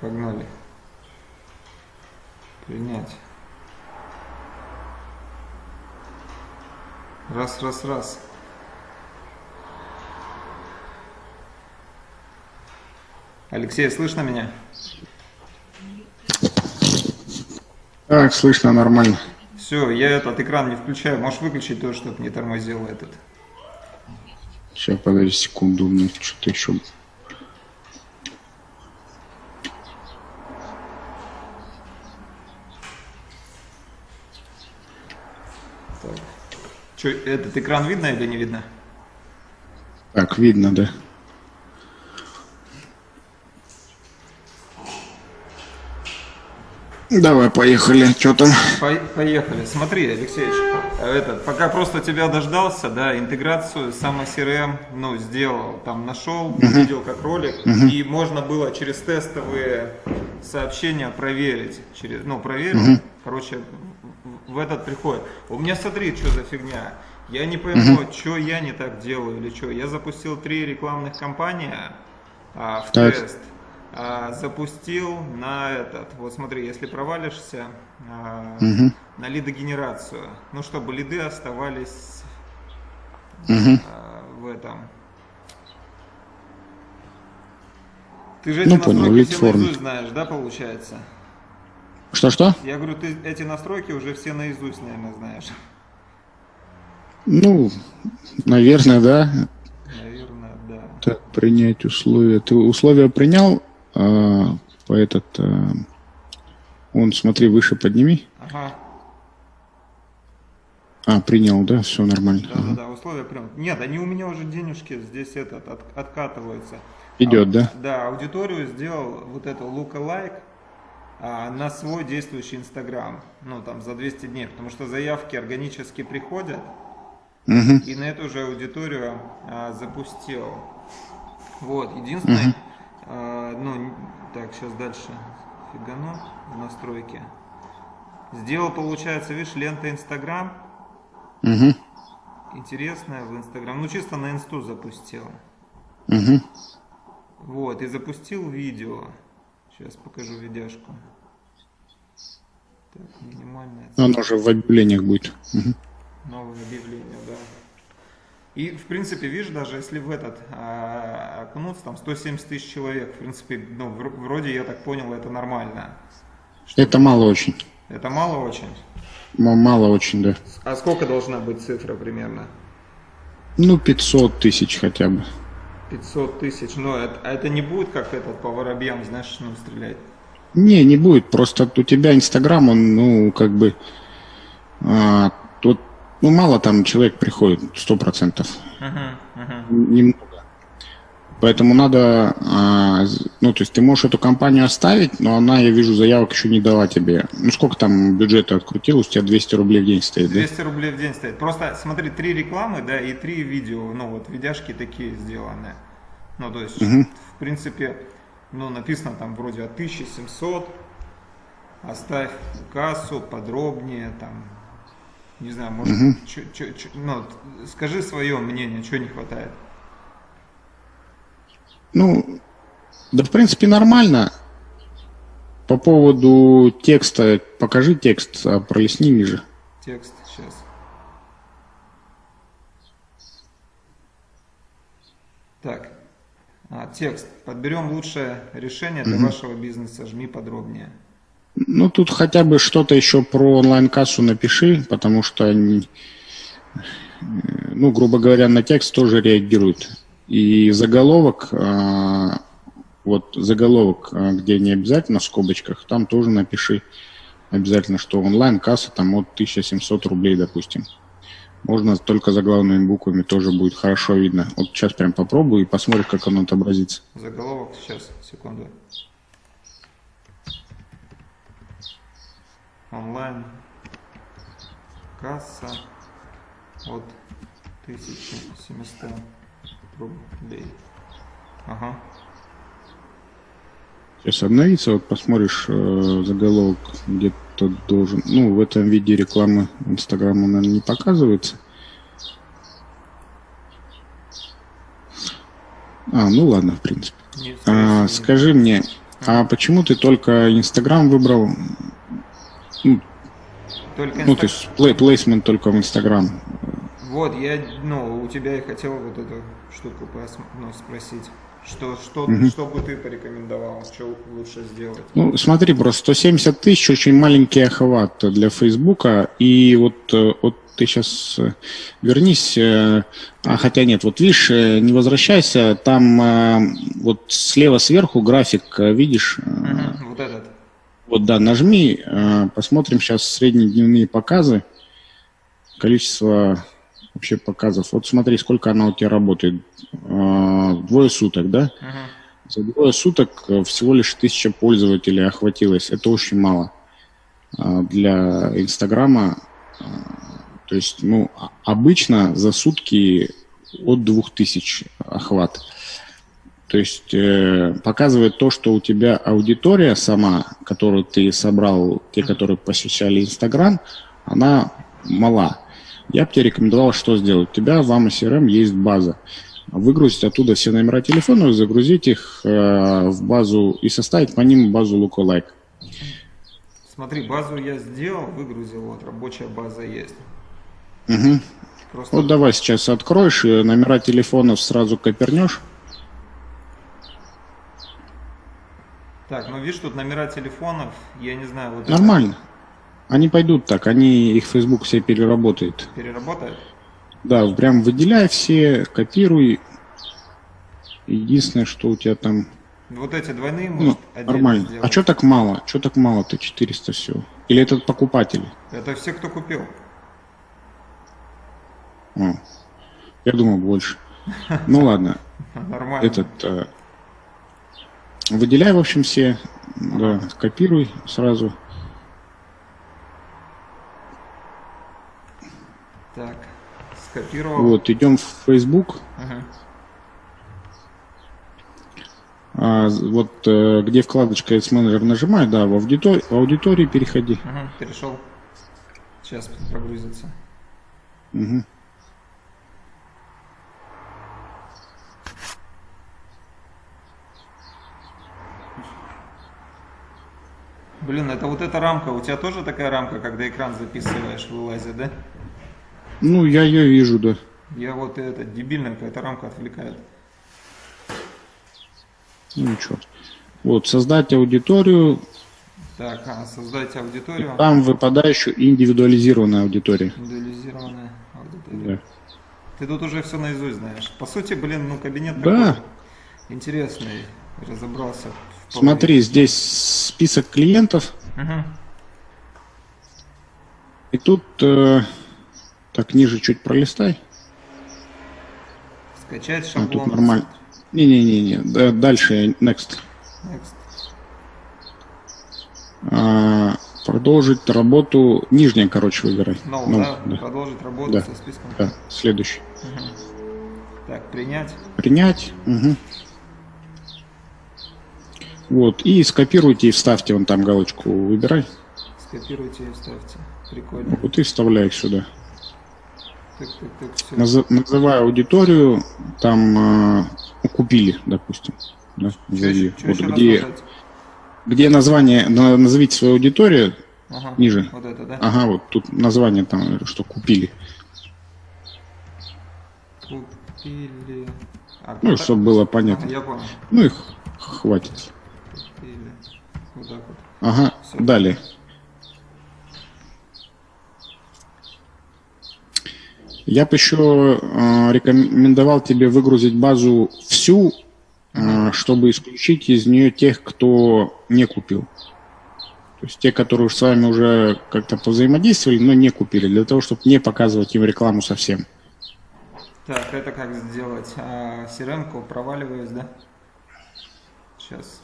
Погнали. Принять. Раз, раз, раз. Алексей, слышно меня? Так, слышно нормально. Все, я этот экран не включаю. Можешь выключить то, чтобы не тормозил этот. Сейчас, подожди секунду, у меня что-то еще... Так. Че, этот экран видно или не видно? Так, видно, да. Давай, поехали. Что там? Поехали. Смотри, Алексеевич, этот, пока просто тебя дождался, да, интеграцию сам CRM, ну, сделал, там нашел, uh-huh. видел как ролик, uh-huh. и можно было через тестовые сообщения проверить, через, ну, проверил, uh-huh. короче, в этот приходит. У меня смотри, что за фигня. Я не пойму, uh-huh. что я не так делаю или что. Я запустил три рекламных кампании а, в так. тест а, запустил на этот, вот смотри, если провалишься а, угу. на лидогенерацию, ну чтобы лиды оставались угу. а, в этом. Ты же эти ну, настройки понял, наизусть знаешь, да, получается? Что-что? Я говорю, ты эти настройки уже все наизусть, наверное, знаешь. Ну, наверное, да. Наверное, да. Так, принять условия. Ты условия принял? а, по этот, а, он, смотри, выше подними. Ага. А, принял, да, все нормально. Да, ага. да, да, условия прям. Нет, они у меня уже денежки здесь этот от, откатываются. Идет, а, да? Да, аудиторию сделал вот это lookalike а, на свой действующий Инстаграм, ну там за 200 дней, потому что заявки органически приходят, угу. и на эту же аудиторию а, запустил. Вот, единственное, угу. А, ну, так, сейчас дальше фигану в настройки. Сделал, получается, видишь, лента Инстаграм. Угу. Интересная в Инстаграм. Ну, чисто на инсту запустил. Угу. Вот, и запустил видео. Сейчас покажу видяшку. Так, минимальная. Оно уже в объявлениях будет. Угу. Новое объявление, да. И, в принципе, видишь, даже если в этот а, окунуться, там 170 тысяч человек, в принципе, ну, вроде, я так понял, это нормально. Что это мало очень. Это мало очень? Мало очень, да. А сколько должна быть цифра примерно? Ну, 500 тысяч хотя бы. 500 тысяч, но это, а это не будет как этот по воробьям, знаешь, ну, стрелять? Не, не будет, просто у тебя Инстаграм, он, ну, как бы, а, тут ну, мало там человек приходит, сто процентов. Uh-huh, uh-huh. Немного. Поэтому надо, а, ну, то есть ты можешь эту компанию оставить, но она, я вижу, заявок еще не дала тебе. Ну, сколько там бюджета открутилось, у тебя 200 рублей в день стоит, 200 да? рублей в день стоит. Просто смотри, три рекламы, да, и три видео, ну, вот видяшки такие сделаны. Ну, то есть, uh-huh. в принципе, ну, написано там вроде от 1700, оставь кассу подробнее, там, не знаю, может, угу. чё, чё, чё, ну, скажи свое мнение, чего не хватает. Ну, да, в принципе, нормально. По поводу текста, покажи текст, а пролистни ниже. Текст, сейчас. Так, а, текст. Подберем лучшее решение для угу. вашего бизнеса. Жми подробнее. Ну, тут хотя бы что-то еще про онлайн-кассу напиши, потому что, ну, грубо говоря, на текст тоже реагируют. И заголовок, а, вот заголовок, а, где не обязательно в скобочках, там тоже напиши обязательно, что онлайн-касса там от 1700 рублей, допустим. Можно только заглавными буквами, тоже будет хорошо видно. Вот сейчас прям попробую и посмотрим, как оно отобразится. Заголовок сейчас, секунду. онлайн касса от 1700 рублей. Ага. Сейчас обновится, вот посмотришь э, заголовок, где-то должен, ну, в этом виде рекламы Инстаграма, наверное, не показывается. А, ну ладно, в принципе. а, скажи мне, А почему ты только Инстаграм выбрал? Ну, Только ну, то есть плей, плейсмент только в Инстаграм. Вот, я, ну, у тебя и хотел вот эту штуку ну, спросить. Что, что, что бы ты порекомендовал, что лучше сделать? Ну, смотри, просто 170 тысяч очень маленький охват для Фейсбука. И вот, э, вот ты сейчас вернись, э, а хотя нет, вот видишь, э, не возвращайся, там э, вот слева сверху график, э, видишь, э, Мгм, Вот этот. вот да, нажми, э, посмотрим сейчас среднедневные показы, количество вообще показов. Вот смотри, сколько она у тебя работает. Э, Двое суток, да? Мгм. За двое суток э, всего лишь тысяча пользователей охватилось. Это очень мало а, для Инстаграма. а, То есть, ну, а- обычно за сутки от двух тысяч охват. То есть э, показывает то, что у тебя аудитория сама, которую ты собрал, те, которые посещали Инстаграм, она мала. Я бы тебе рекомендовал, что сделать. У тебя в AMA CRM есть база. Выгрузить оттуда все номера телефонов, загрузить их э, в базу и составить по ним базу Lookalike. Смотри, базу я сделал, выгрузил, вот рабочая база есть. Мгм. Просто Вот давай сейчас откроешь, и номера телефонов сразу копернешь. так, ну видишь, тут номера телефонов, я не знаю, вот это Нормально. Они пойдут так, они их Facebook все переработает. переработает. Да, прям выделяй все, копируй. Единственное, что у тебя там... Вот эти двойные, Ну, может, нормально. сделать. А что так мало? Что так мало-то? 400 всего? Или это покупатели? Это все, кто купил. О, я думал больше. Ну ладно, Нормально. этот... э, выделяй, в общем, все. Да, копируй сразу. Так, скопировал. Вот, идем в Facebook. Мгм. А, вот э, где вкладочка Ads Manager нажимай, да, в аудитории, в аудитории переходи. Мгм, перешел. Сейчас прогрузится. Мгм. Блин, это вот эта рамка. У тебя тоже такая рамка, когда экран записываешь, вылазит, да? Ну, я ее вижу, да. Я вот это дебильная какая-то рамка отвлекает. Ну, ничего. Вот, создать аудиторию, Так, а, создать аудиторию. там выпадающую индивидуализированная аудитория. Индивидуализированная аудитория. Да. Ты тут уже все наизусть знаешь. По сути, блин, ну кабинет Да. такой интересный. Разобрался. Смотри, здесь список клиентов, Мгм. и тут э, так ниже чуть пролистай. Скачать А, шаблон. тут нормально. Не-не-не, да, дальше, next. Next. А, продолжить работу, нижняя, короче, выбирай. No, Ну, да? да. Продолжить работу Да. со списком. Да, следующий. Так, принять. Принять. Мгм. Вот, и скопируйте и вставьте вон там галочку, выбирай. Скопируйте и вставьте. Прикольно. Вот и вставляй сюда. Так, так, так, все. Наз- называй аудиторию, там э, купили, допустим. Да. Чё Вот где, рассказать? где название, на- назовите свою аудиторию, Ага, ниже. Вот это, да? ага, вот тут название там, что купили. Купили. А, Ну, так? чтобы было понятно. Ага, я понял. Ну их хватит. Купили. Вот так вот. Ага, Всё. далее. Я бы еще э, рекомендовал тебе выгрузить базу всю, э, чтобы исключить из нее тех, кто не купил. То есть те, которые с вами уже как-то повзаимодействовали, но не купили, для того, чтобы не показывать им рекламу совсем. Так, это как сделать? А, CRM-ку проваливаюсь, да? Сейчас.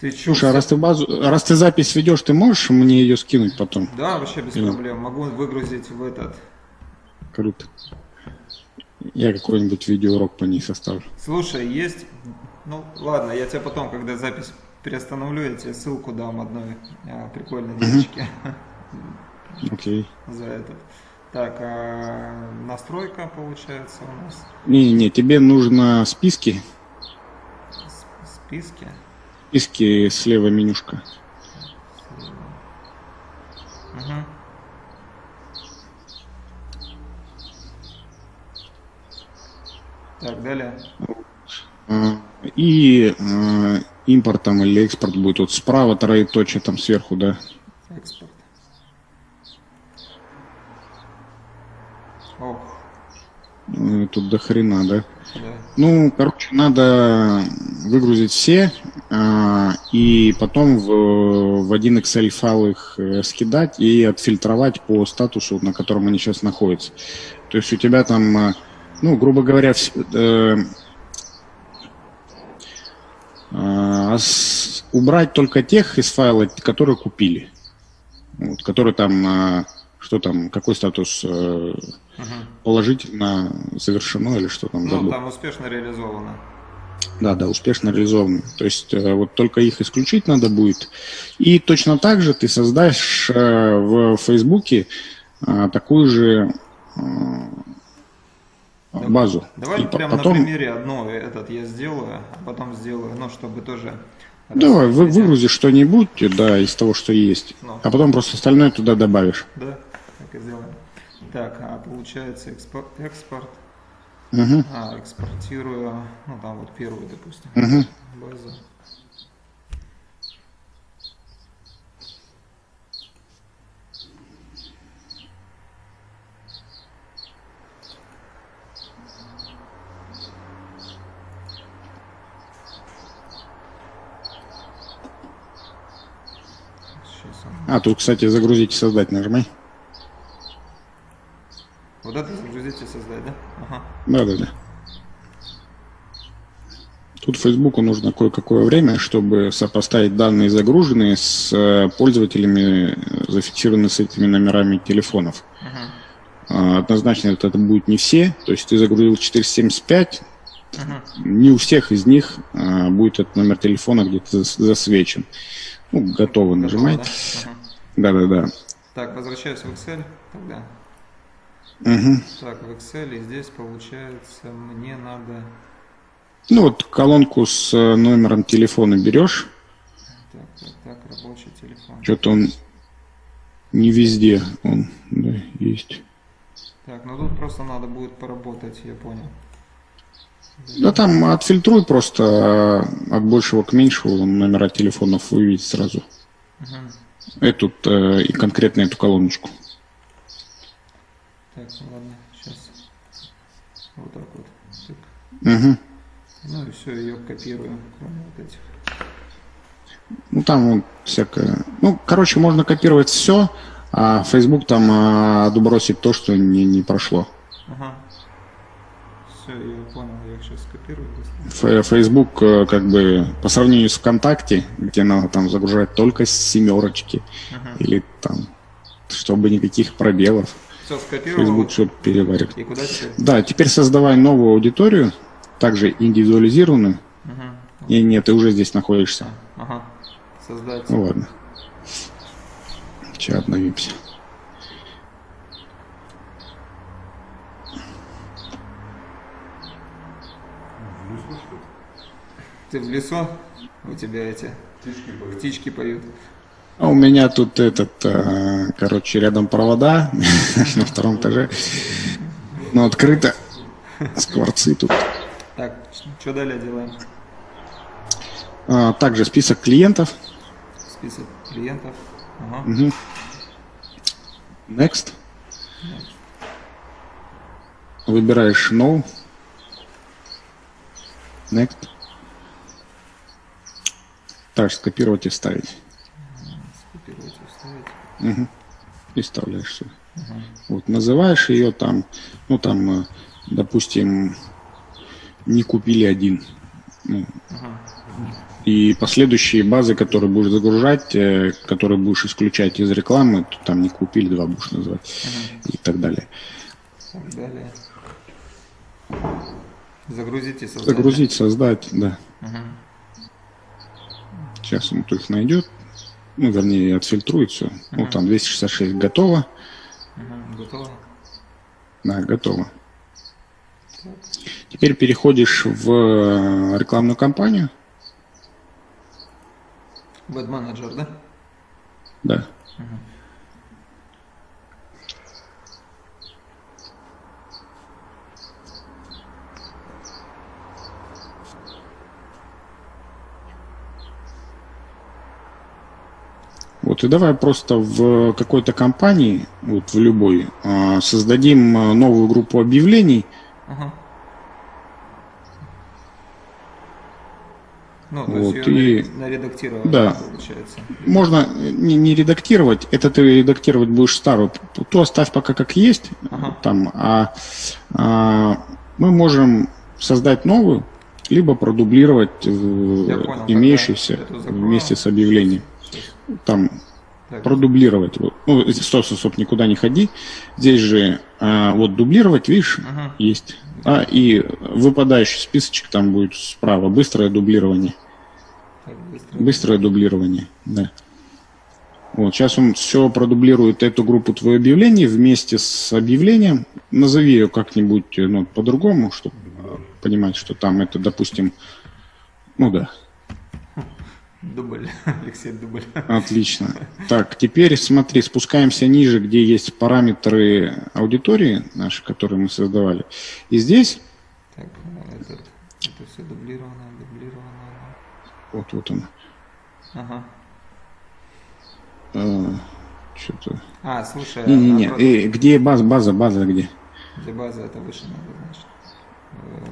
Ты чё? Слушай, а раз ты базу, раз ты запись ведешь, ты можешь мне ее скинуть потом? Да, вообще без Или- проблем. Могу выгрузить в этот. Круто. Я какой-нибудь видеоурок по ней составлю. Слушай, есть... Ну, ладно, я тебе потом, когда запись переостановлю, я тебе ссылку дам одной а, прикольной девочке Окей. за этот. Так, а настройка получается у нас. Не, не, тебе нужно списки. Списки. Списки слева менюшка. Угу. Так, далее. И э, импортом или экспорт будет вот справа троеточие там сверху, да? Экспорт. Ох. Э, тут до хрена, да? Да. Ну, короче, надо выгрузить все и потом в, в один Excel файл их э, скидать и отфильтровать по статусу, на котором они сейчас находятся. То есть у тебя там, э, ну, грубо говоря, э, а, убрать только тех из файла, которые купили. Вот, которые там, а, что там, какой статус э, положительно завершено или что там Ну, забыл. там успешно реализовано. Да, да, успешно реализованы. То есть э, вот только их исключить надо будет. И точно так же ты создашь э, в Фейсбуке э, такую же базу. Давай И прямо потом, на примере одно этот я сделаю, а потом сделаю, ну, чтобы тоже... давай, вы, выгрузи что-нибудь, да, из того, что есть. Ну. А потом просто остальное туда добавишь. Да, так и сделаем. Так, а получается экспорт, экспорт. Мгм. А, экспортирую, ну там вот первую, допустим, Мгм. базу. А, тут, кстати, загрузить и создать нажимай. Вот это загрузить и создать, да? Ага. Да, да, да. Тут Фейсбуку нужно кое-какое время, чтобы сопоставить данные загруженные с э, пользователями, э, зафиксированными с этими номерами телефонов. Мгм. А, Однозначно это, это будет не все. То есть ты загрузил 475, Мгм. не у всех из них а, будет этот номер телефона где-то зас- засвечен. Ну, готово нажимай. Готово, да? Ага. Да-да-да. Так, возвращаюсь в Excel тогда. Мгм. Так, в Excel здесь получается мне надо... Ну вот колонку с э, номером телефона берешь. Так, так, так, рабочий телефон. Что-то он не везде он да, есть. Так, ну тут просто надо будет поработать, я понял. Да там отфильтруй просто э, от большего к меньшему номера телефонов выведь сразу. Мгм. Эту э, и конкретно эту колоночку. Так, ну ладно, сейчас. Вот так вот. Так. Мгм. Ну и все, ее копирую, кроме вот этих. Ну там вот всякое. Ну, короче, можно копировать все, а Facebook там а, отбросит то, что не, не прошло. Ага. Все, я понял, я их сейчас скопирую. Ф- Facebook э, как бы по сравнению с ВКонтакте, где надо там загружать только семерочки Мгм. или там, чтобы никаких пробелов. Все, скопировал. Facebook все переварит. И куда теперь? Да, теперь создавай новую аудиторию, также индивидуализированную. Мгм. И нет, ты уже здесь находишься. Ага. Создать. Ну ладно. Сейчас обновимся. Ты в лесу? У тебя эти птички поют. А у меня тут этот, э, короче, рядом провода на втором этаже. Но открыто. Скворцы тут. Так, что далее делаем? А, Также список клиентов. Список клиентов. Ага. Next. Выбираешь No. Next. Так, скопировать и вставить. Мгм. И вставляешь сюда. Вот, называешь ее там, ну там, э, допустим, не купили один. Ну, И последующие базы, которые будешь загружать, э, которые будешь исключать из рекламы, то там не купили, два будешь называть и так далее. Так, далее. Загрузить и создать. Загрузить, создать, да. Мгм. Сейчас он их найдет. Ну, вернее, отфильтрует все. Ну, там 266 готово. Мгм, Готово. Да, готово. Теперь переходишь в э, рекламную кампанию. Бэд-менеджер, да? Да. Вот и давай просто в какой-то компании, вот в любой, а, создадим а, новую группу объявлений. Ага. Ну, то Вот, есть ее и- наре- наредактировать, Да. получается. Можно не, не редактировать, это ты редактировать будешь старую, то оставь пока как есть, Ага. там, а, а мы можем создать новую, либо продублировать Я понял, имеющуюся вместе с объявлением. Там Так, продублировать. Ну, стоп, стоп, стоп, никуда не ходи. Здесь же а, вот дублировать, видишь, Ага. есть. А, и выпадающий списочек там будет справа. Быстрое дублирование. так, быстро. Быстрое дублирование, да. Вот, сейчас он все продублирует эту группу твое объявление вместе с объявлением. Назови ее как-нибудь ну, по-другому, чтобы понимать, что там это, допустим, ну да, Дубль. Алексей Дубль. Отлично. Так, теперь смотри, спускаемся ниже, где есть параметры аудитории наши, которые мы создавали. И здесь, Так, этот, это все дублировано, дублировано. вот, вот он, Ага. что-то... А, слушай, Не-не-не, наоборот, э, где база, база, база где? для базы это выше надо, значит.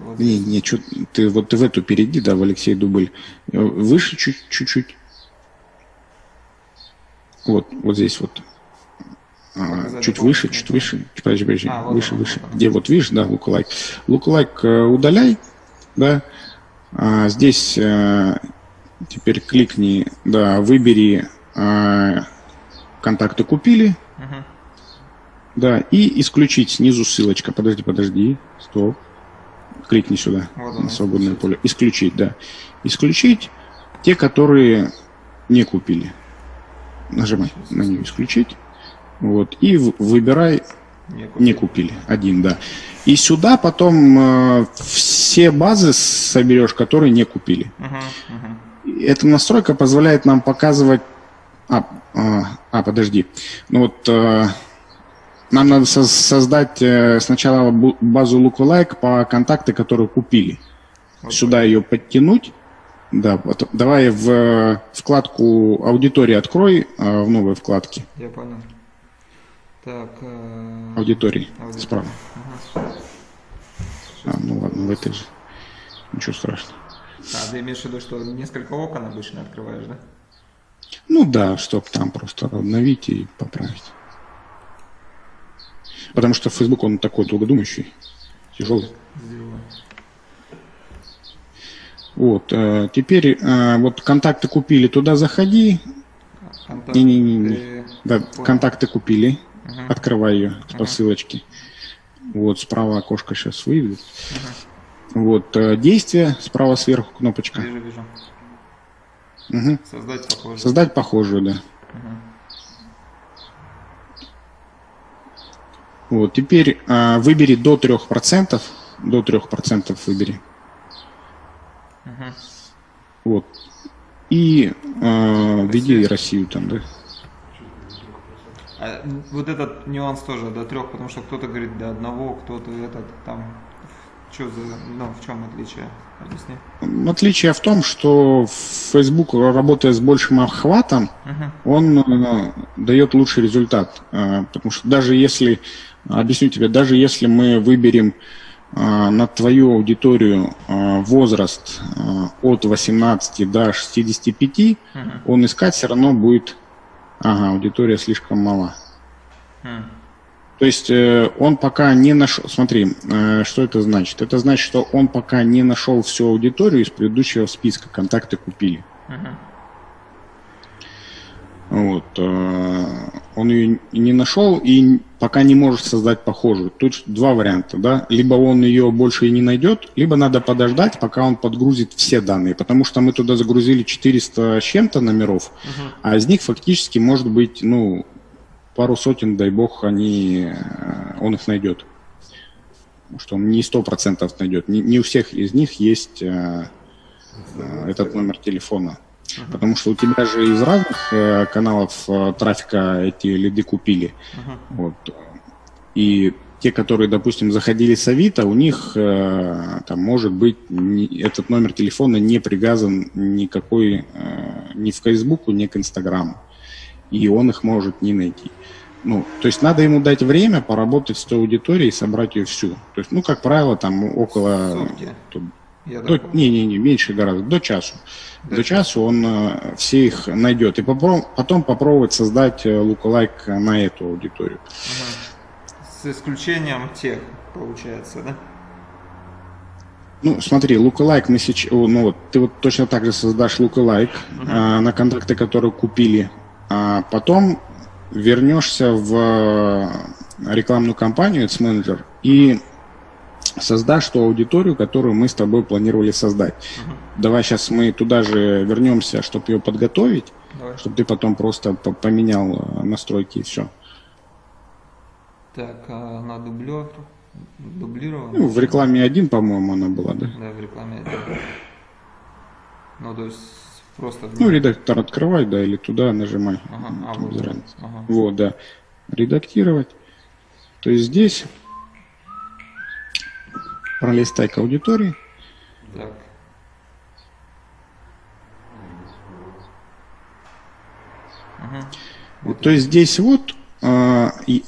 Вот Не, не, чё, ты вот в эту перейди, да, в Алексей Дубль. Выше чуть- чуть-чуть. Вот, вот здесь вот. А, Показать чуть выше, чуть выше. Подожди, подожди. А, вот выше, он, выше. вот. Где вот видишь, да, луклайк. Луклайк э, удаляй, да. А, здесь э, теперь кликни, да, выбери э, контакты купили, Мгм. да, и исключить снизу ссылочка. Подожди, подожди, стоп. Кликни сюда, Вот на свободное исключить. поле. Исключить, да. Исключить те, которые не купили. Нажимай на нее исключить. Вот. И выбирай Не не купили. Один, да. И сюда потом э, все базы соберешь, которые не купили. Мгм, мгм. Эта настройка позволяет нам показывать... А, а, а, подожди. Ну вот э, нам надо со- создать э, сначала базу lookalike по контакты, которые купили. Вот Сюда ее подтянуть. Да, вот, давай в э, вкладку аудитории открой, э, в новой вкладке Я понял. Так. э, аудитории аудитория. справа. Ага. А, ну ладно, в этой же. Ничего страшного. А, ты имеешь в виду, что несколько окон обычно открываешь, да? Ну да, чтоб там просто обновить и поправить. Потому что Facebook, он такой долгодумающий, тяжелый. Вот, э, теперь э, вот контакты купили, туда заходи. Не-не-не. Да, контакты купили. Мгм. Открывай ее по Ага. ссылочке. Вот, справа окошко сейчас выйдет. Вот, э, действие, справа сверху кнопочка. Вижу, вижу. Мгм. Создать похоже. Создать похожую, да. Мгм. Вот, теперь э, выбери до 3%. До 3% выбери. Мгм. Вот. И э, введи. Россию там, да. А, вот этот нюанс тоже до трех, потому что кто-то говорит до одного, кто-то этот там. Что за, ну, в чем отличие? Объясни. Отличие в том, что Facebook, работая с большим охватом, Мгм. он э, дает лучший результат. Э, потому что даже если, объясню тебе, даже если мы выберем э, на твою аудиторию э, возраст э, от 18 до 65, Мгм. он искать все равно будет, ага, аудитория слишком мала. М. То есть э, он пока не нашел, смотри, э, что это значит? Это значит, что он пока не нашел всю аудиторию из предыдущего списка, контакты купили. Мгм. Вот, э, он ее не нашел и пока не может создать похожую. Тут два варианта, да. Либо он ее больше и не найдет, либо надо подождать, пока он подгрузит все данные, потому что мы туда загрузили 400 с чем-то номеров, Мгм. а из них фактически может быть, ну, пару сотен, дай бог, они, э, он их найдет. что он не сто процентов найдет. Не, не у всех из них есть э, этот номер телефона. Uh-huh. Потому что у тебя же из разных э, каналов э, трафика эти лиды купили. Uh-huh. Вот. И те, которые, допустим, заходили с Авито, у них э, там может быть не, этот номер телефона не привязан никакой, э, ни в Фейсбуку, ни к Инстаграму. И он их может не найти. Ну, то есть надо ему дать время поработать с той аудиторией и собрать ее всю. То есть, ну, как правило, там около... Тут, до, не, не, не, меньше гораздо, до часу. До, до часу он э, все их найдет. И попро- потом попробовать создать э, лукалайк на эту аудиторию. С исключением тех, получается, да? Ну, смотри, лукалайк мы сейчас, ну вот, ты вот точно так же создашь лукалайк uh-huh. а, на контакты, которые купили, а потом вернешься в э, рекламную кампанию Ads Manager и создашь ту аудиторию, которую мы с тобой планировали создать. Uh-huh. Давай сейчас мы туда же вернемся, чтобы ее подготовить, Давай. чтобы ты потом просто поменял э, настройки и все. Так, а на дублер дублировано? Ну, в рекламе один, по-моему, она была, да? Да, в рекламе один. Ну, то есть Просто ну, редактор открывай, да, или туда нажимай. Ага, а, вот, ага. вот, да. Редактировать. То есть здесь пролистай к аудитории. Так. Вот то есть здесь вот, а, и,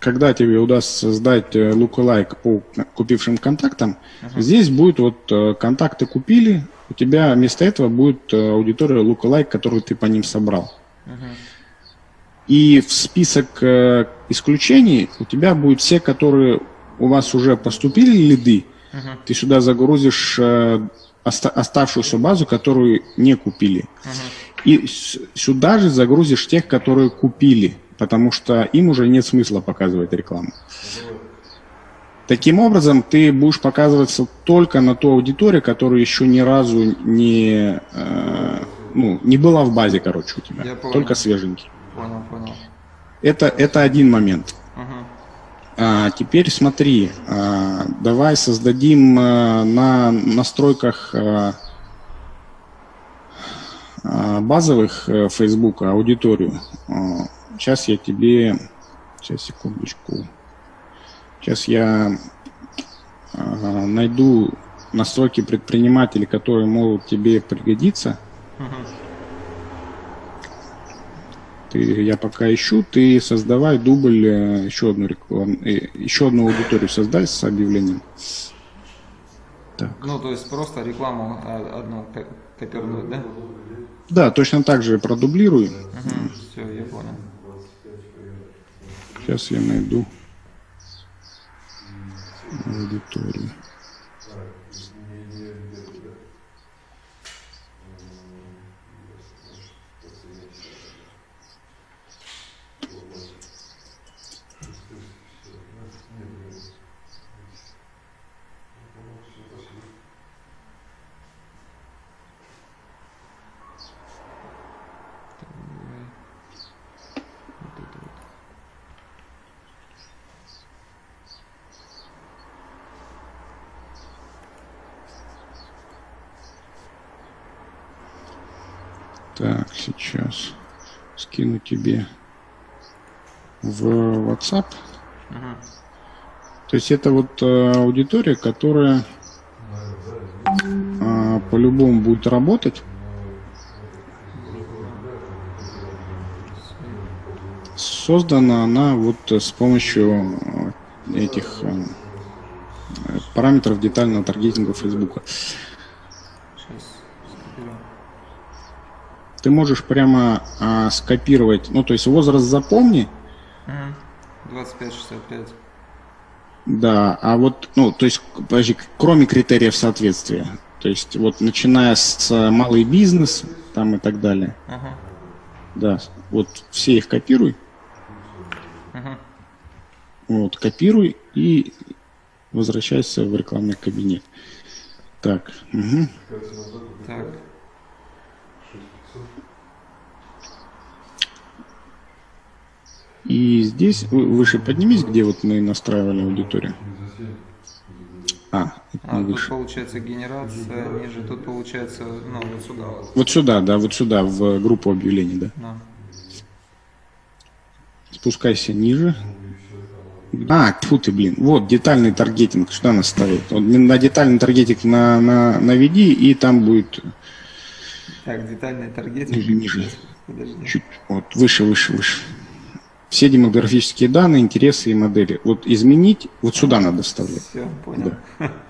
когда тебе удастся создать э, lookalike по купившим контактам, ага. здесь будет вот э, контакты купили, у тебя вместо этого будет э, аудитория lookalike, которую ты по ним собрал. Uh-huh. И в список э, исключений у тебя будут все, которые у вас уже поступили лиды. Uh-huh. Ты сюда загрузишь э, оста- оставшуюся базу, которую не купили. Uh-huh. И сюда же загрузишь тех, которые купили, потому что им уже нет смысла показывать рекламу. Таким образом, ты будешь показываться только на ту аудиторию, которая еще ни разу не, э, ну, не была в базе, короче, у тебя. Я понял. Только свеженький. Понял, понял. Это, это один момент. Угу. А, теперь смотри, а, давай создадим а, на настройках базовых а, Facebook аудиторию. Сейчас я тебе... Сейчас, секундочку. Сейчас я э, найду настройки предпринимателей, которые могут тебе пригодиться. Ты, я пока ищу, ты создавай дубль, э, еще одну рекламу, э, еще одну аудиторию создай с объявлением. Так. Ну, то есть просто рекламу а, одну копировать, да? Да, точно так же продублирую. Угу, все, я понял. Сейчас я найду аудиторию. Так, сейчас скину тебе в WhatsApp. Ага. То есть это вот э, аудитория, которая э, по-любому будет работать. Создана она вот с помощью э, этих э, параметров детального таргетинга Фейсбука. ты можешь прямо а, скопировать, ну, то есть возраст запомни. 25-65. Да, а вот, ну, то есть, подожди, кроме критериев соответствия, то есть вот начиная с малый бизнес там и так далее. Ага. Да, вот все их копируй. Ага. Вот, копируй и возвращайся в рекламный кабинет. Так. Угу. Так. И здесь выше поднимись, где вот мы настраивали аудиторию. А, а тут выше. получается генерация ниже, тут получается, ну, вот сюда. Вот, вот сюда, да, вот сюда, в группу объявлений, да. да. Спускайся ниже. А, тьфу ты, блин. Вот, детальный таргетинг. Что нас ставит? Вот, на детальный таргетинг на, на, наведи, и там будет... Так, детальный таргетинг. Ниже, ниже. Подожди. Чуть, вот, выше, выше, выше. Все демографические данные, интересы и модели. Вот изменить, вот сюда надо вставлять. Все, понял. Да.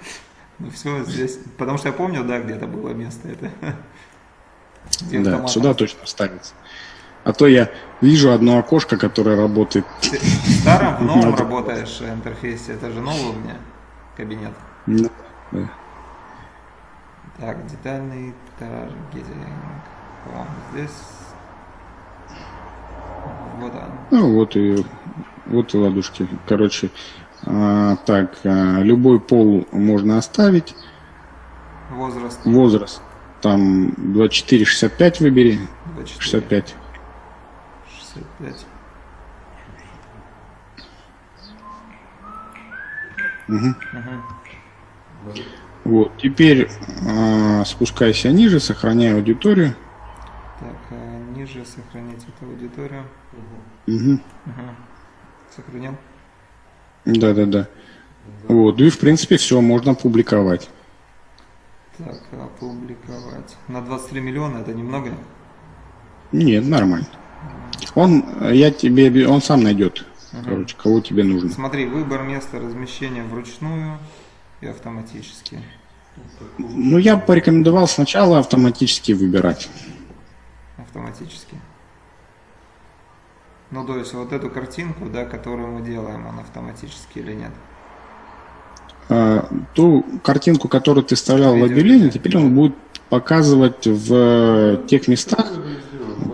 Ну все, здесь, потому что я помню, да, где-то было место это. Да, сюда точно ставится. А то я вижу одно окошко, которое работает. Ты в старом, в новом работаешь интерфейсе, это же новый у меня кабинет. Да. да. Так, детальный таргетинг. Здесь. Вот он. Ну вот и вот и ладушки. Короче, а, так, а, любой пол можно оставить. Возраст. Возраст. Там 24-65 выбери. 24. 65. 65. Угу. Угу. Вот, теперь э, спускайся ниже, сохраняй аудиторию. Так, а ниже сохранить эту аудиторию. Угу. Угу. Сохранил? Да, да, да. Вот, и в принципе все, можно публиковать. Так, опубликовать. На 23 миллиона это немного? Нет, нормально. Он, я тебе, он сам найдет, угу. короче, кого тебе нужно. Смотри, выбор места размещения вручную и автоматически. Ну, я порекомендовал сначала автоматически выбирать. Автоматически. Ну, то есть вот эту картинку, да, которую мы делаем, он автоматически или нет? А, ту картинку, которую ты вставлял Видео, в объявление, теперь он будет показывать в тех местах,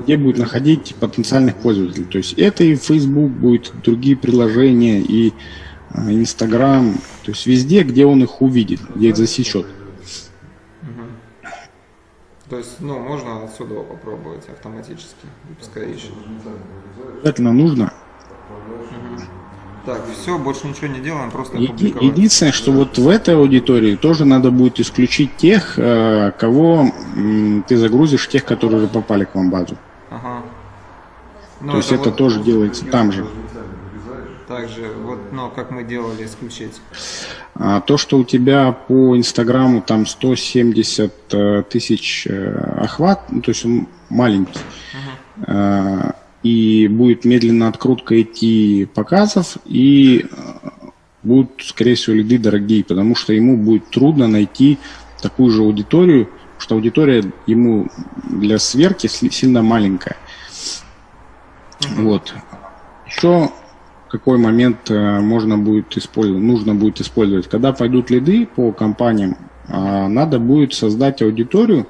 где будет находить потенциальных пользователей. То есть это и Facebook будет, другие приложения, и а, Instagram, то есть везде, где он их увидит, где их засечет. То есть, ну, можно отсюда попробовать автоматически, пускай ищет. Обязательно нужно. Угу. Так, все, больше ничего не делаем, просто Еди, Единственное, что вот в этой аудитории тоже надо будет исключить тех, э, кого ты загрузишь, тех, которые уже попали к вам в базу. Ага. Ну, То есть это вот тоже делается там же. Также, вот, но как мы делали, исключить. А, то, что у тебя по Инстаграму там 170 э, тысяч э, охват, ну, то есть он маленький, uh-huh. а, и будет медленно открутка идти показов, и э, будут, скорее всего, лиды дорогие, потому что ему будет трудно найти такую же аудиторию, что аудитория ему для сверки сильно маленькая. Вот. Еще какой момент э, можно будет использовать, нужно будет использовать. Когда пойдут лиды по компаниям, а, надо будет создать аудиторию.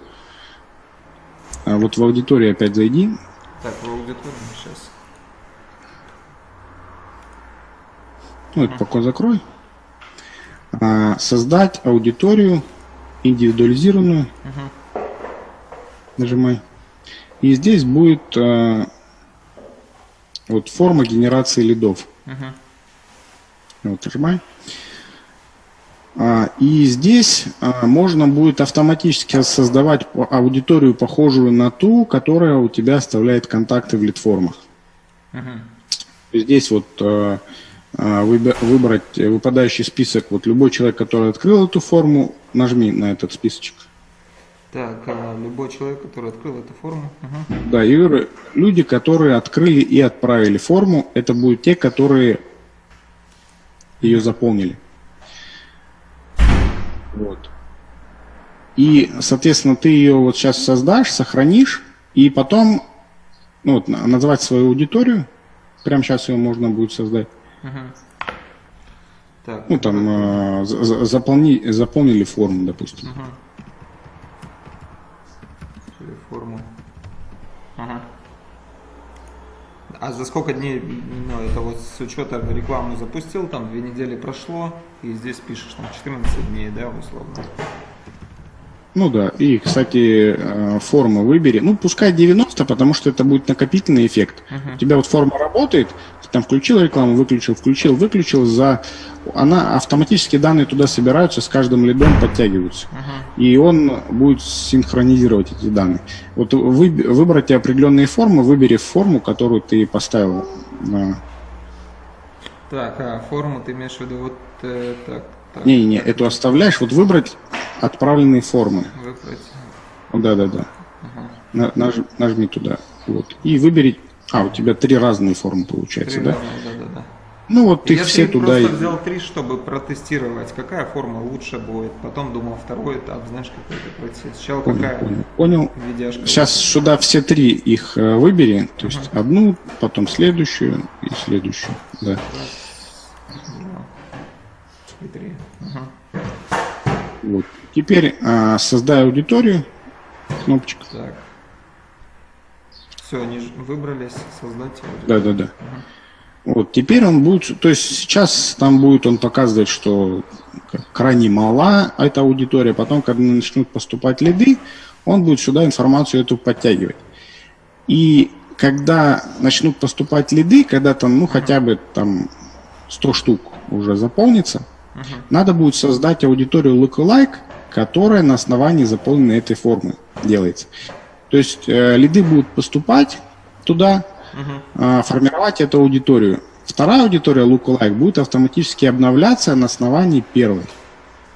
А вот в аудиторию опять зайди. Так, в аудиторию сейчас. Ну, это пока закрой. А, создать аудиторию индивидуализированную. Нажимай. И здесь будет вот форма генерации лидов. Uh-huh. Вот, нажимай. А, и здесь а, можно будет автоматически создавать аудиторию, похожую на ту, которая у тебя оставляет контакты в лид-формах. Uh-huh. Здесь вот а, выбрать выпадающий список. Вот любой человек, который открыл эту форму, нажми на этот списочек. Так, а любой человек, который открыл эту форму. Угу. Да, и люди, которые открыли и отправили форму, это будут те, которые ее заполнили. Вот. И, соответственно, ты ее вот сейчас создашь, сохранишь, и потом ну, вот, назвать свою аудиторию. Прямо сейчас ее можно будет создать. Угу. Так, ну, там, э, заполни, заполнили форму, допустим. Угу форму. Ага. А за сколько дней, ну, это вот с учета рекламу запустил, там две недели прошло, и здесь пишешь, там 14 дней, да, условно. Ну да, и, кстати, э, форму выбери. Ну, пускай 90, потому что это будет накопительный эффект. Uh-huh. У тебя вот форма работает, там включил рекламу, выключил, включил, выключил, за... она автоматически данные туда собираются, с каждым лидом подтягиваются. Uh-huh. И он будет синхронизировать эти данные. Вот вы, выбрать определенные формы, выбери форму, которую ты поставил. Так, а форму ты имеешь в виду вот э, так, так. Не-не, эту оставляешь, вот выбрать отправленные формы. Выбрать. Да, да, да. Ага. Наж, нажми туда. Вот. И выбери. А, у тебя три разные формы получается, три да? Разные, да, да, да. Ну вот ты все туда. Я просто взял три, чтобы протестировать, какая форма лучше будет. Потом думал второй этап, знаешь, какой-то пройти. Сначала понял, какая понял. понял. Сейчас будет. сюда все три их э, выбери, то есть uh одну, потом следующую и следующую. Да. Раз, два, и три. Ага. Вот. Теперь а, создай аудиторию. Кнопочка. Так. Все, они выбрались, создать. Да, да, да. Угу. Вот, теперь он будет, то есть сейчас там будет он показывать, что крайне мала эта аудитория, потом, когда начнут поступать лиды, он будет сюда информацию эту подтягивать. И когда начнут поступать лиды, когда там, ну, хотя бы там 100 штук уже заполнится, uh -huh. надо будет создать аудиторию lookalike, которая на основании заполненной этой формы делается. То есть э, лиды будут поступать туда, э, формировать эту аудиторию. Вторая аудитория lookalike будет автоматически обновляться на основании первой.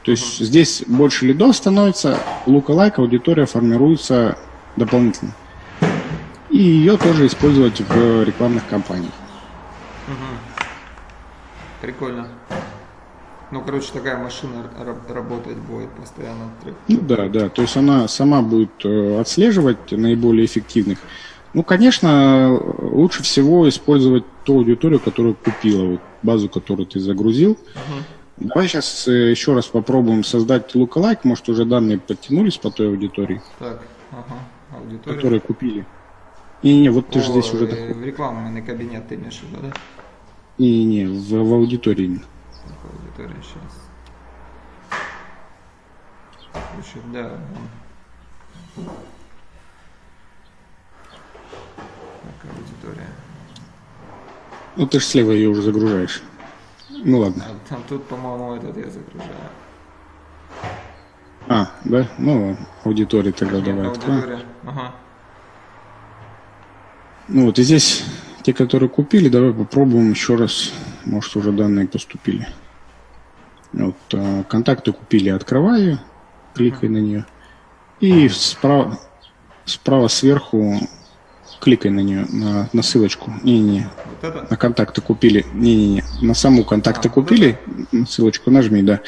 То есть uh-huh. здесь больше лидов становится, lookalike аудитория формируется дополнительно. И ее тоже использовать в рекламных кампаниях. Угу. Прикольно. Ну, короче, такая машина работать будет постоянно. Ну да, да. То есть она сама будет э, отслеживать наиболее эффективных. Ну, конечно, лучше всего использовать ту аудиторию, которую купила, вот базу, которую ты загрузил. Угу. Давай сейчас э, еще раз попробуем создать lookalike. Может, уже данные подтянулись по той аудитории? Так, ага. Аудитория. Которые купили. Не-не, вот ты О, же здесь уже... В рекламный кабинет ты имеешь в виду, да? Не-не, в, в аудитории который сейчас. Значит, да. Так, аудитория. Ну ты же слева ее уже загружаешь. Ну ладно. А, там тут, по-моему, этот я загружаю. А, да? Ну, аудитория тогда Нет, давай аудитория. Ага. Ну вот и здесь те, которые купили, давай попробуем еще раз. Может уже данные поступили. Вот, а, контакты купили, открываю, кликай на нее. И справа, справа сверху кликай на нее, на, на ссылочку. Не-не-не. Вот на контакты купили. Не-не-не. На саму контакты а, купили. Вот ссылочку нажми, да. Угу.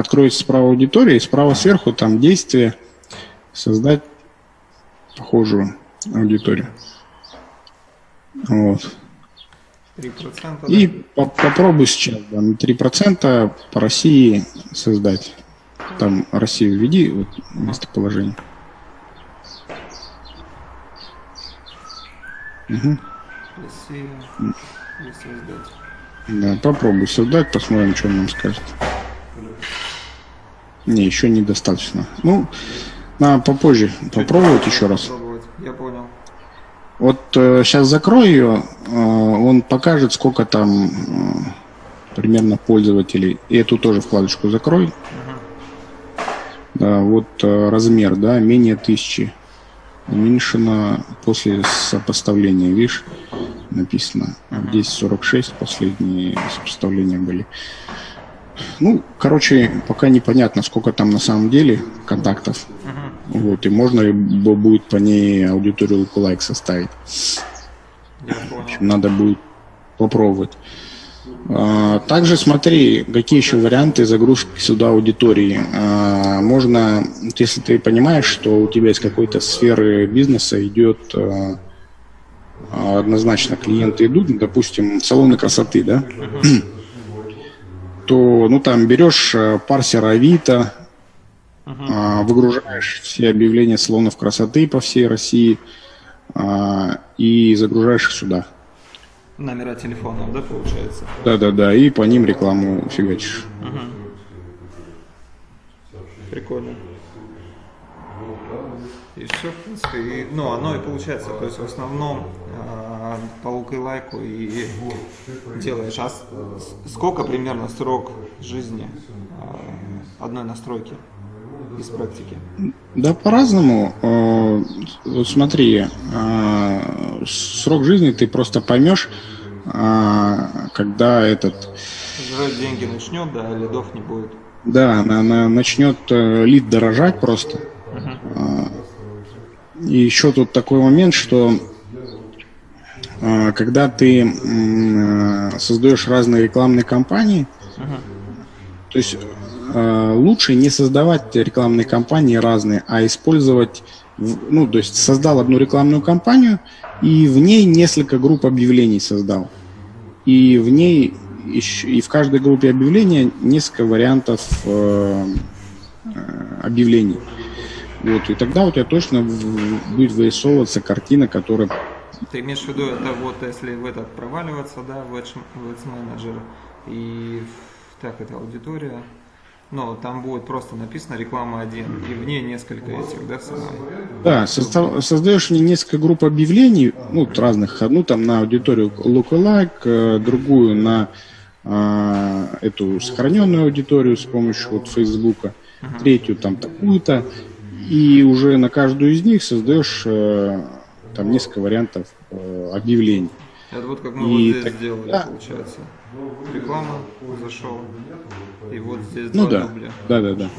Откроется справа аудитория, и справа сверху там действие создать похожую аудиторию. Вот. 3%. И по попробуй сейчас да, на 3% по России создать. Там Россию введи, вот местоположение. Угу. Россия. создать. Да, попробуй создать, посмотрим, что он нам скажет. Не, еще недостаточно. Ну, надо попозже попробовать еще раз. Вот э, сейчас закрою ее, э, он покажет, сколько там э, примерно пользователей. И эту тоже вкладочку закрой. -huh. Да, вот э, размер, да, менее тысячи. Уменьшено после сопоставления, видишь, написано. Здесь 46 последние сопоставления были. Ну, короче, пока непонятно, сколько там на самом деле контактов. Вот, и можно будет по ней аудиторию лайк составить. В общем, надо будет попробовать. А, также смотри, какие еще варианты загрузки сюда аудитории. А, можно, если ты понимаешь, что у тебя из какой-то сферы бизнеса идет а, однозначно клиенты идут, допустим, салоны красоты, да, то ну там берешь парсер Авито, Uh-huh. Выгружаешь все объявления салонов красоты по всей России а, и загружаешь их сюда. Номера телефонов, да, получается? Да, да, да, и по ним рекламу фигачишь. Угу. Прикольно. И все, в принципе, и, ну, оно и получается, то есть в основном по, по лук и лайку и делаешь. А сколько примерно срок жизни а, одной настройки из практики? Да, по-разному. Э, вот смотри, э, срок жизни ты просто поймешь, э, когда этот... Жрать деньги начнет, да, лидов не будет. Да, она, она начнет лид дорожать просто. Uh-huh. И еще тут такой момент, что когда ты создаешь разные рекламные кампании, uh-huh. то есть лучше не создавать рекламные кампании разные, а использовать, ну, то есть создал одну рекламную кампанию и в ней несколько групп объявлений создал. И в ней, и в каждой группе объявления несколько вариантов э, э, объявлений. Вот, и тогда у тебя точно будет вырисовываться картина, которая... Ты имеешь в виду, это вот если в этот проваливаться, да, в Ads Manager, и так, это аудитория, но там будет просто написано реклама 1, и в ней несколько этих, да, сценариев? Да, состав, создаешь мне несколько групп объявлений, ну, разных, одну там на аудиторию lookalike, э, другую на э, эту сохраненную аудиторию с помощью вот Фейсбука, uh-huh. третью там такую-то, и уже на каждую из них создаешь э, там несколько вариантов э, объявлений. Это вот как мы и вот здесь так, сделали, да. получается. Реклама зашел, и вот здесь ну, два да. дубля. Да, да, да.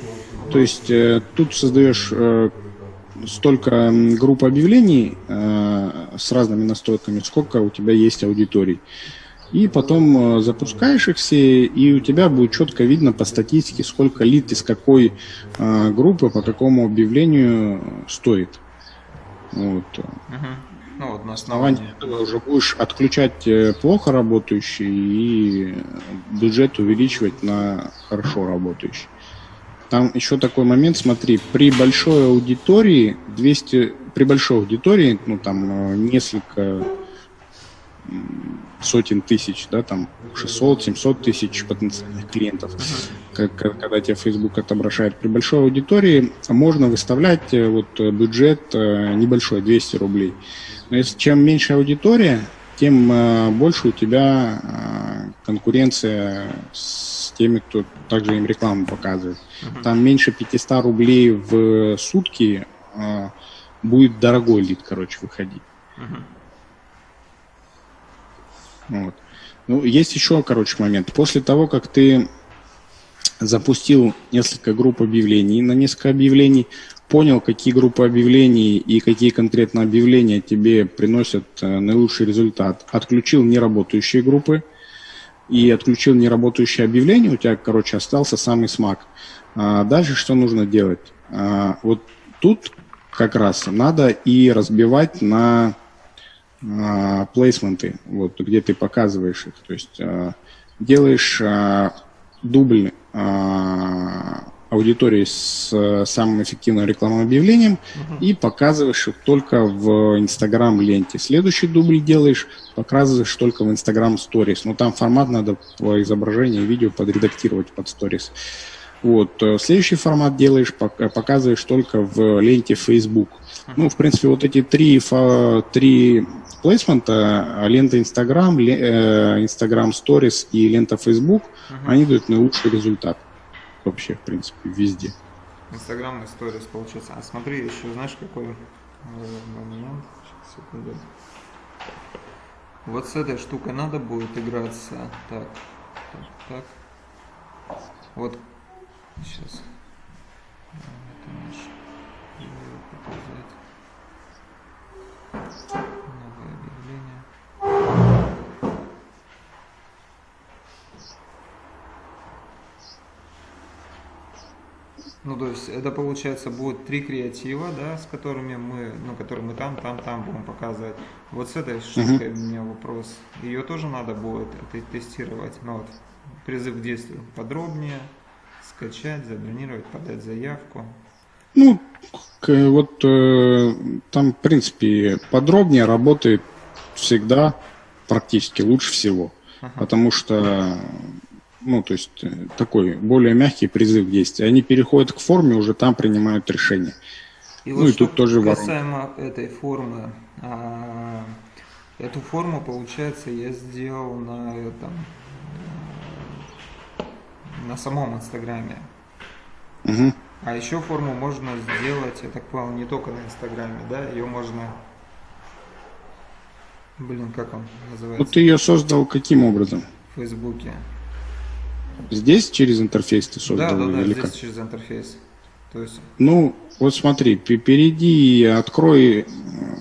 То есть э, тут создаешь э, столько групп объявлений э, с разными настройками, сколько у тебя есть аудиторий. И потом э, запускаешь их все, и у тебя будет четко видно по статистике, сколько лид из какой э, группы по какому объявлению стоит. Вот. Uh-huh. Ну, вот на основании этого уже будешь отключать э, плохо работающий и бюджет увеличивать на хорошо работающий. Там еще такой момент, смотри, при большой аудитории, 200, при большой аудитории, ну там э, несколько сотен тысяч, да, там 600-700 тысяч потенциальных клиентов, как, когда тебе Facebook отображает. При большой аудитории можно выставлять э, вот бюджет небольшой, 200 рублей. Если чем меньше аудитория, тем э, больше у тебя э, конкуренция с теми, кто также им рекламу показывает. Uh-huh. Там меньше 500 рублей в сутки э, будет дорогой лид, короче, выходить. Uh-huh. Вот. Ну, есть еще, короче, момент. После того, как ты запустил несколько групп объявлений, на несколько объявлений понял, какие группы объявлений и какие конкретно объявления тебе приносят э, наилучший результат. Отключил неработающие группы и отключил неработающие объявления, у тебя, короче, остался самый смак. А дальше что нужно делать? А, вот тут как раз надо и разбивать на а, плейсменты, вот, где ты показываешь их. То есть а, делаешь а, дубль а, аудитории с э, самым эффективным рекламным объявлением uh-huh. и показываешь их только в Instagram ленте. Следующий дубль делаешь, показываешь только в Instagram Stories. Но там формат надо по изображению видео подредактировать под Stories. Вот. Э, следующий формат делаешь, показываешь только в ленте Facebook. Ну, в принципе, вот эти три, три плейсмента, лента Instagram, э, Instagram Stories и лента Facebook, uh-huh. они дают наилучший результат вообще, в принципе, везде. Инстаграм сторис получается. А смотри, еще знаешь, какой э, момент? Сейчас, секунду. Вот с этой штукой надо будет играться. Так, так, так. Вот, сейчас. Это наш. показать. Ну, то есть это получается будет три креатива, да, с которыми мы, ну, которые мы там, там, там будем показывать. Вот с этой штукой uh-huh. у меня вопрос. Ее тоже надо будет тестировать. Ну, вот, призыв к действию подробнее, скачать, забронировать, подать заявку. Ну, вот э, там, в принципе, подробнее работает всегда практически лучше всего. Ага. Потому что ну, то есть э, такой более мягкий призыв действия. Они переходят к форме, уже там принимают решение. И ну вот и тут тоже касаемо воронка. этой формы, а, Эту форму, получается, я сделал на этом, на самом Инстаграме. Угу. А еще форму можно сделать, я так понял, не только на Инстаграме, да? Ее можно... Блин, как он называется? ты ее создал каким образом? В Фейсбуке. Здесь через интерфейс ты создал Да, да, да, или здесь как? через интерфейс. То есть, Ну, вот смотри, пе- перейди и открой э,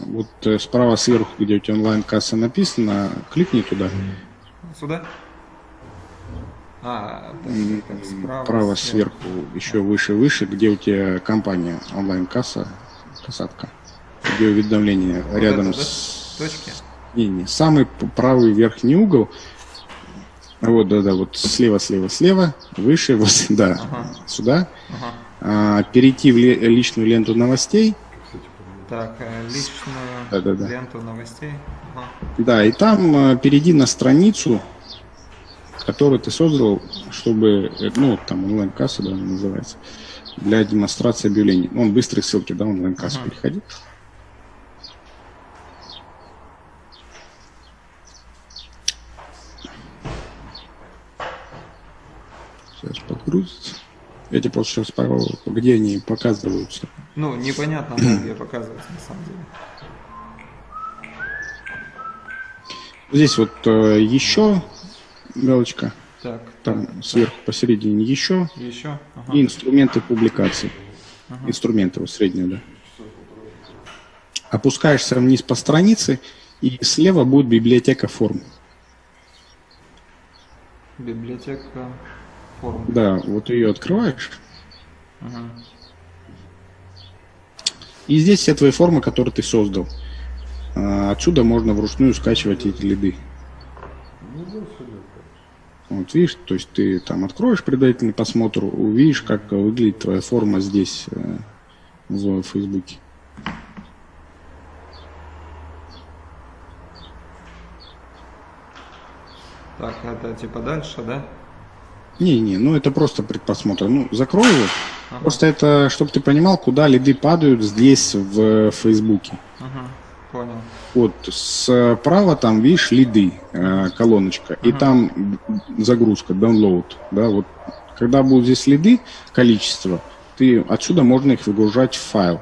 вот э, справа сверху, где у тебя онлайн-касса написано, кликни туда. сюда? А, так, справа. Право сверху. сверху, еще выше, выше, где у тебя компания онлайн-касса, касатка, где уведомление Вот рядом это, да? с... Точки? Не, не, самый правый верхний угол. Вот, да, да, вот слева, слева, слева, выше, вот, да, Ага. сюда. Ага. А, перейти в личную ленту новостей. Так, э, личную Да-да-да. ленту новостей. Ага. Да, и там э, перейди на страницу, которую ты создал, чтобы, э, ну, там онлайн-касса, да, называется, для демонстрации объявлений. Он быстрые ссылки, да, онлайн-кассу Ага. переходи. Сейчас подгрузится. Я тебе просто сейчас пару, где они показываются. Ну, непонятно, где показывается на самом деле. Здесь вот э, еще галочка, Так, там так, сверху посередине еще, еще. Ага. и инструменты публикаций. Инструменты вот средние, да. Опускаешься вниз по странице, и слева будет библиотека форм. Библиотека форм. Да, вот ее открываешь. Ага. И здесь все твои формы, которые ты создал. А, Отсюда можно вручную скачивать эти лиды. Вот видишь, то есть ты там откроешь предварительный просмотр, увидишь, как выглядит твоя форма здесь э, в Фейсбуке. Так, это типа дальше, да? Не-не, ну это просто предпосмотр. Ну, закрой его. Ага. Просто это, чтобы ты понимал, куда лиды падают здесь в Фейсбуке. Ага. Понял. Вот справа там, видишь, лиды, э, колоночка, и там загрузка, download, да, вот. Когда будут здесь лиды, количество, ты отсюда можно их выгружать в файл.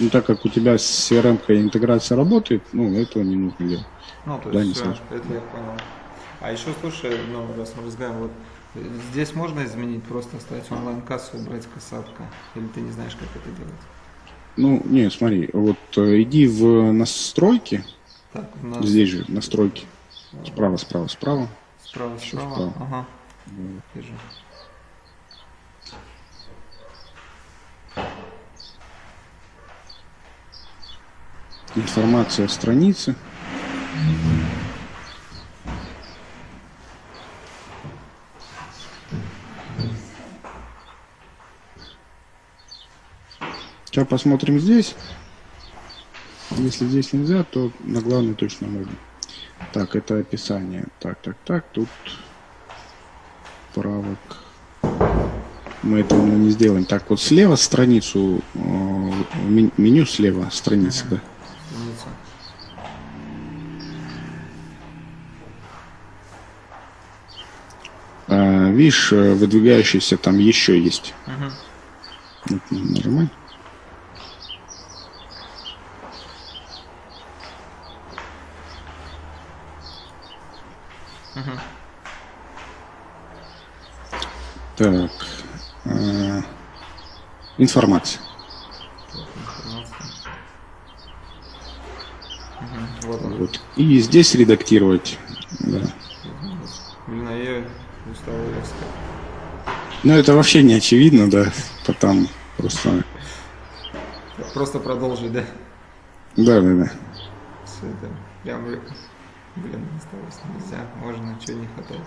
Ну, так как у тебя с CRM интеграция работает, ну, этого не нужно делать. Ну, то Да, не есть, сложно. это я понял. А еще, слушай, ну, раз мы разговариваем, вот здесь можно изменить, просто оставить онлайн-кассу и брать касатка? Или ты не знаешь, как это делать? Ну, не, смотри, вот э, иди в настройки, Так, нас здесь же настройки, справа, справа, справа. справа, справа. справа. Ага. Вижу. Информация о странице. Сейчас посмотрим здесь. Если здесь нельзя, то на главной точно можно. Так, это описание. Так, так, так, тут правок. Мы этого ну, не сделаем. Так, вот слева страницу, э, мен- меню слева страницы, да. Страница. А, видишь, э, выдвигающийся там еще есть. Мгм. Вот, нажимай. Так. э, информация. Мгм. Вот. И здесь редактировать. Да. Блин, я устал ее искать. Но это вообще не очевидно, да. Потом просто. Просто продолжить, да? Да, да, да. Все это прям, блин, осталось нельзя, можно, чего не хватает.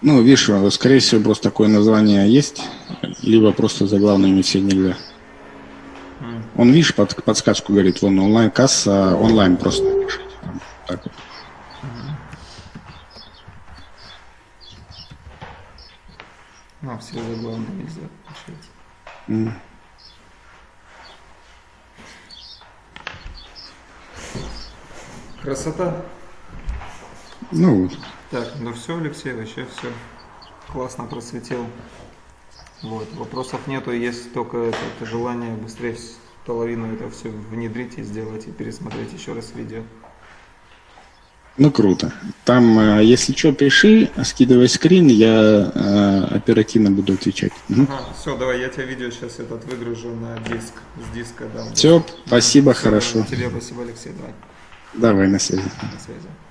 Ну, видишь, э, скорее всего, просто такое название есть, либо просто заглавными все нельзя. Он, видишь, под, подсказку говорит, вон онлайн-касса, онлайн просто напишите. Так вот. Ну, а все заглавные нельзя, получается. М. Красота. Ну, вот. Так, ну все, Алексей, вообще все классно просветил. Вот, вопросов нету, есть только это, это желание быстрее половину это все внедрить и сделать, и пересмотреть еще раз видео. ну круто. Там, э, если что, пиши, скидывай скрин, я э, оперативно буду отвечать. все, давай, я тебе видео сейчас этот выгружу на диск, с диска дам. Все, спасибо, Всё, хорошо. Тебе спасибо, Алексей, давай, Давай на связи. на связи.